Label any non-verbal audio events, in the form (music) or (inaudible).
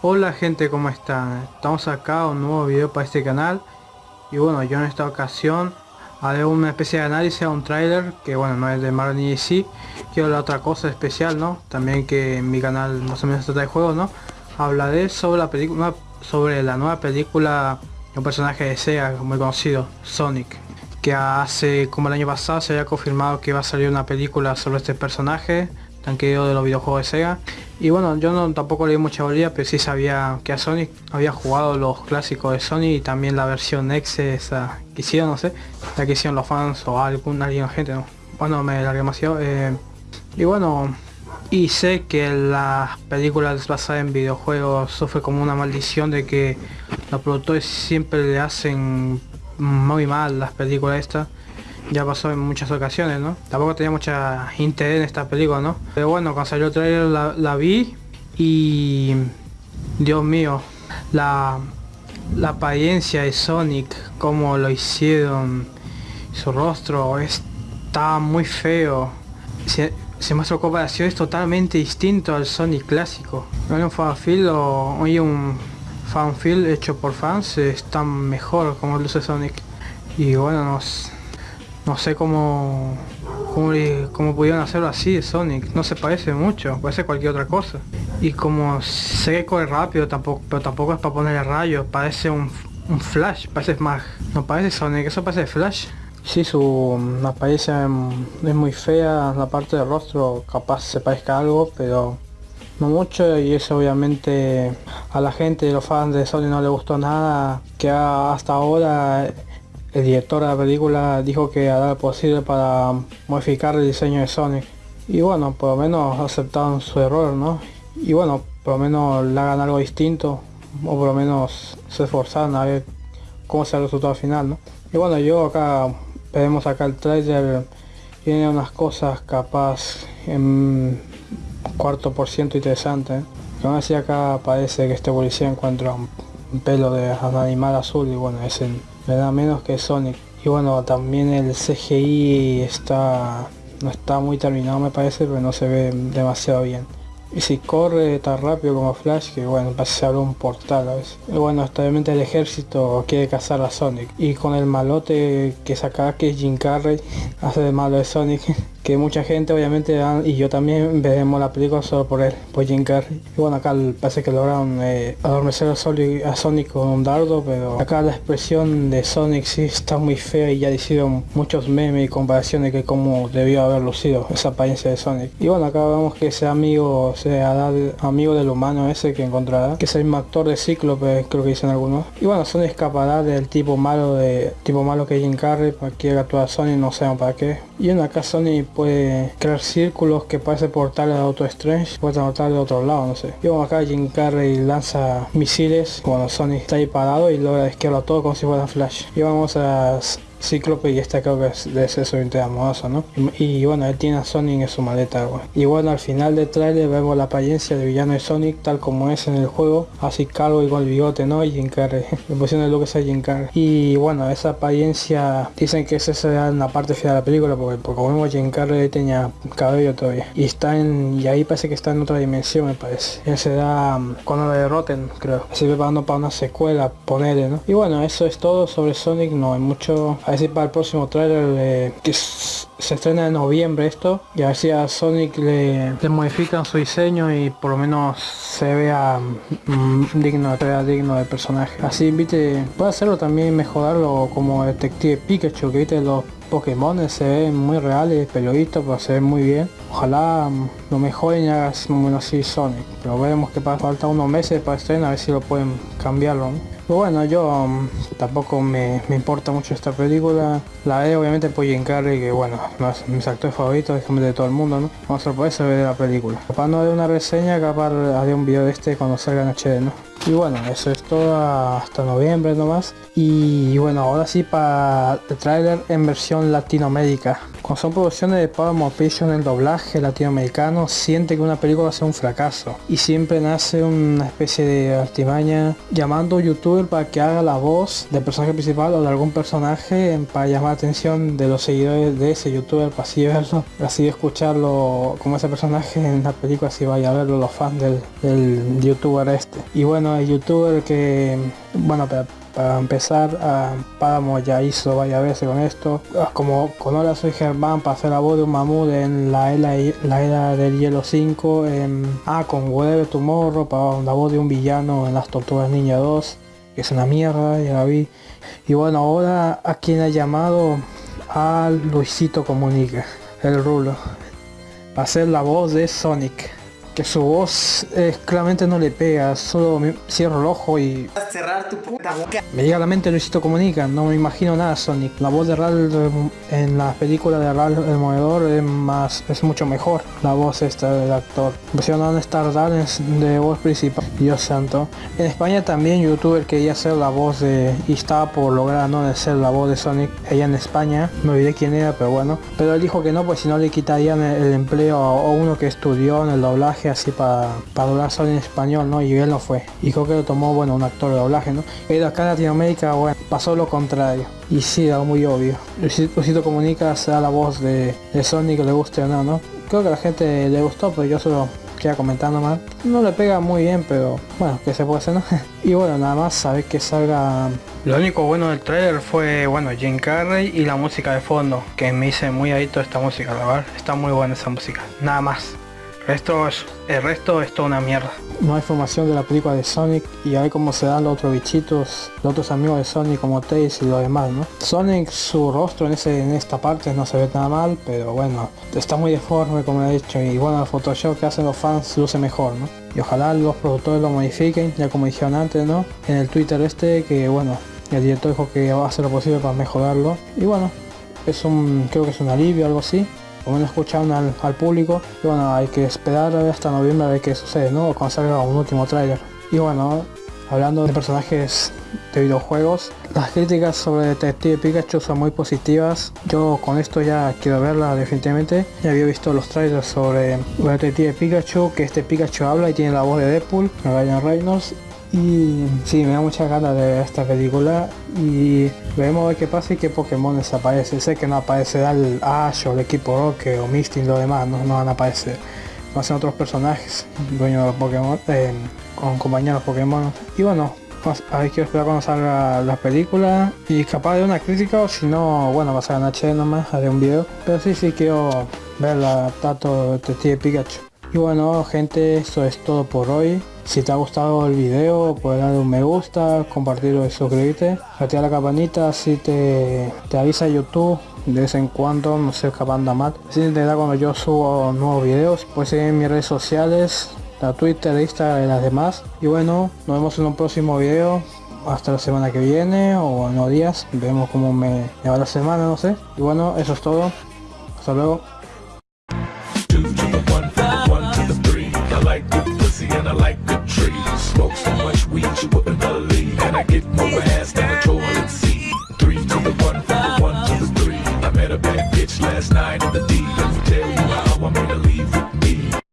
Hola gente, ¿cómo están? Estamos acá, un nuevo video para este canal Y bueno, yo en esta ocasión haré una especie de análisis a un tráiler Que bueno, no es de Marvel ni DC Quiero la otra cosa especial, ¿no? También que en mi canal más o menos trata de juegos, ¿no? Hablaré sobre la película, sobre la nueva película de un personaje de Sega muy conocido, Sonic Que hace, como el año pasado, se había confirmado que iba a salir una película sobre este personaje tan querido de los videojuegos de Sega. Y bueno yo no tampoco leí mucha bolilla pero sí sabía que a Sonic había jugado los clásicos de Sony y también la versión X esa que hicieron no sé la que hicieron los fans o algún alguien gente no bueno me largué demasiado eh, y bueno y sé que las películas basadas en videojuegos sufre como una maldición de que los productores siempre le hacen muy mal las películas estas ya pasó en muchas ocasiones, ¿no? Tampoco tenía mucha interés en esta película, ¿no? Pero bueno, cuando salió el trailer la, vi y... Dios mío, la, la apariencia de Sonic, como lo hicieron, su rostro está muy feo. Se, se muestra comparaciones totalmente distinto al Sonic clásico. Hay un fanfil o hay un fanfil hecho por fans, está mejor como luce Sonic. Y bueno, nos no sé cómo, cómo, pudieron hacerlo así Sonic. No se parece mucho, parece cualquier otra cosa. Y como sé que corre rápido, tampoco, pero tampoco es para ponerle rayos. Parece un, Flash, parece más... No parece Sonic, eso parece Flash. Sí, su apariencia es muy fea, la parte del rostro capaz se parezca algo, pero no mucho y eso obviamente a la gente los fans de Sonic no le gustó nada que hasta ahora el director de la película dijo que hará lo posible para modificar el diseño de Sonic. Y bueno, por lo menos aceptaron su error, ¿no? Y bueno, por lo menos le hagan algo distinto, o por lo menos se esforzaron a ver cómo será el resultado final, ¿no? Y bueno, yo acá, veremos acá el trailer, tiene unas cosas capaz en cuarto por ciento interesante, ¿eh? Aún así acá parece que este policía encuentra un pelo de animal azul y bueno, es el da menos que Sonic. Y bueno, también el CGI está no está muy terminado me parece, pero no se ve demasiado bien. Y si corre tan rápido como Flash, que bueno, parece abrir un portal a veces. Y bueno, obviamente el ejército quiere cazar a Sonic. Y con el malote que saca que es Jim Carrey, (laughs) hace de malo de Sonic. (laughs) que mucha gente obviamente y yo también veremos la película solo por él, por Jim Carrey. Y bueno, acá parece que lograron eh, adormecer a Sonic con un dardo, pero acá la expresión de Sonic sí está muy fea y ya hicieron muchos memes y comparaciones de cómo debió haber lucido esa apariencia de Sonic. Y bueno, acá vemos que ese amigo, sea amigo del humano ese que encontrará, que es el mismo actor de Cíclope, creo que dicen algunos. Y bueno, Sonic escapará del tipo malo de tipo malo que Jim Carrey, para que actuar a Sonic, no sé para qué. Y en acá Sonic puede crear círculos que parece portales de Auto Strange, puede portal de otro lado, no sé. Y bueno, acá Jim Carrey lanza misiles cuando Sonic está ahí parado y logra esquivarlo todo como si fuera Flash. Y vamos a Cíclope y esta creo que es de ser su amoroso, ¿no? Y, bueno, él tiene a Sonic en su maleta, Y bueno, al final del trailer vemos la apariencia del villano de Sonic tal como es en el juego, así calvo y con el bigote, ¿no? Y Jim Carrey, (laughs) le pusieron lo que es Jim Carrey. Y bueno, esa apariencia, dicen que esa será una parte final de la película, porque, porque como vemos Jim Carrey tenía cabello todavía. Y está en, y ahí parece que está en otra dimensión, me parece. Él se da mm, cuando lo derroten, creo. Se preparando para una secuela, ponerle, ¿no? Y bueno, eso es todo sobre Sonic, no hay mucho a ver si para el próximo trailer que se estrena en noviembre esto y a ver si a Sonic le, modifican su diseño y por lo menos se vea mm, digno, se vea digno del personaje. Así viste, puede hacerlo también mejorarlo como detective Pikachu que viste los Pokémon se ven muy reales, periodistas, pero se ven muy bien. Ojalá mm, lo mejoren y hagas bueno así Sonic. Pero veremos que falta unos meses para estrenar a ver si lo pueden cambiarlo. Bueno, yo um, tampoco me, importa mucho esta película. La veo obviamente por Jim Carrey, que bueno, no es mis actores favoritos, es de todo el mundo, ¿no? Vamos a ver ver la película. Capaz no de una reseña, capaz haré un video de este cuando salga en HD, ¿no? Y bueno, eso es todo hasta noviembre nomás. Y bueno, ahora sí para el trailer en versión Latinoamérica Cuando son producciones de Paramount Pictures, el doblaje latinoamericano siente que una película va a ser un fracaso y siempre nace una especie de artimaña llamando a youtuber para que haga la voz del personaje principal o de algún personaje para llamar la atención de los seguidores de ese youtuber para así verlo, así escucharlo como ese personaje en la película si vaya a verlo los fans del youtuber este. Y bueno, el youtuber que bueno para empezar, a Páramo ya hizo varias veces con esto. Ah, como con Hola soy Germán para hacer la voz de un mamut en la era, la era del hielo 5. En, ah, con Whatever Tomorrow para la voz de un villano en las Tortugas Niña 2. Que es una mierda, ya la vi. Y bueno, ahora a quien ha llamado a Luisito Comunica, el rulo. Para hacer la voz de Sonic que su voz claramente no le pega, solo me cierro el ojo y... Cerrar tu puta boca. Me llega a la mente Luisito Comunica, no me imagino nada Sonic. La voz de Ralph en la película de Ralph el Movedor es más es mucho mejor. La voz esta del actor. Pusieron Star Darlings de voz principal. Dios santo. En España también youtuber quería ser la voz de... y estaba por lograr no de ser la voz de Sonic ella en España. Me olvidé quién era, pero bueno. Pero él dijo que no, pues si no le quitarían el, empleo a uno que estudió en el doblaje así para, para doblar solo en español, ¿no? Y él no fue. Y creo que lo tomó, bueno, un actor de doblaje, ¿no? Pero acá en Latinoamérica, bueno, pasó lo contrario. Y sí, era muy obvio. Luisito Comunica sea la voz de, de Sonic, le guste o no, ¿no? Creo que a la gente le gustó, pero yo solo queda comentando más. No le pega muy bien, pero bueno, que se puede hacer, ¿no? (laughs) y bueno, nada más saber que salga... Lo único bueno del trailer fue, bueno, Jim Carrey y la música de fondo, que me hice muy adicto esta música, la verdad. Está muy buena esa música. Nada más. Esto es, el resto es toda una mierda. No hay formación de la película de Sonic y hay como se dan los otros bichitos, los otros amigos de Sonic como Tails y lo demás, ¿no? Sonic, su rostro en, ese, en esta parte no se ve nada mal, pero bueno, está muy deforme como he dicho y bueno, el Photoshop que hacen los fans luce mejor, ¿no? Y ojalá los productores lo modifiquen, ya como dijeron antes, ¿no? En el Twitter este, que bueno, el director dijo que va a hacer lo posible para mejorarlo. Y bueno, es un, creo que es un alivio, algo así o menos escucharon al, al, público y bueno hay que esperar hasta noviembre a ver qué sucede no o cuando salga un último tráiler. Y bueno hablando de personajes de videojuegos las críticas sobre Detective Pikachu son muy positivas. Yo con esto ya quiero verla definitivamente. Ya había visto los trailers sobre Detective Pikachu que este Pikachu habla y tiene la voz de Deadpool Ryan Reynolds y sí, me da mucha ganas de ver esta película y veremos qué pasa y qué Pokémon desaparece. Sé que no aparecerá el Ash o el equipo Roque o Misty y lo demás, no, no van a aparecer. A ser otros personajes, dueños de los Pokémon, eh, con compañeros Pokémon. Y bueno, ver, quiero esperar cuando salga la película y capaz de una crítica o si no, bueno, va a ser en HD nomás, haré un video. Pero sí, sí quiero ver la Tato de Pikachu. Y bueno gente, eso es todo por hoy. Si te ha gustado el video, puedes darle un me gusta, compartirlo y suscribirte. Activa la campanita, así te, te avisa YouTube de vez en cuando, no sé, capanda mal. Así te da cuando yo subo nuevos videos. Puedes seguir en mis redes sociales, la Twitter, Instagram y las demás. Y bueno, nos vemos en un próximo video. Hasta la semana que viene o en unos días. Vemos cómo me, me va la semana, no sé. Y bueno, eso es todo. Hasta luego.